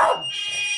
Ah!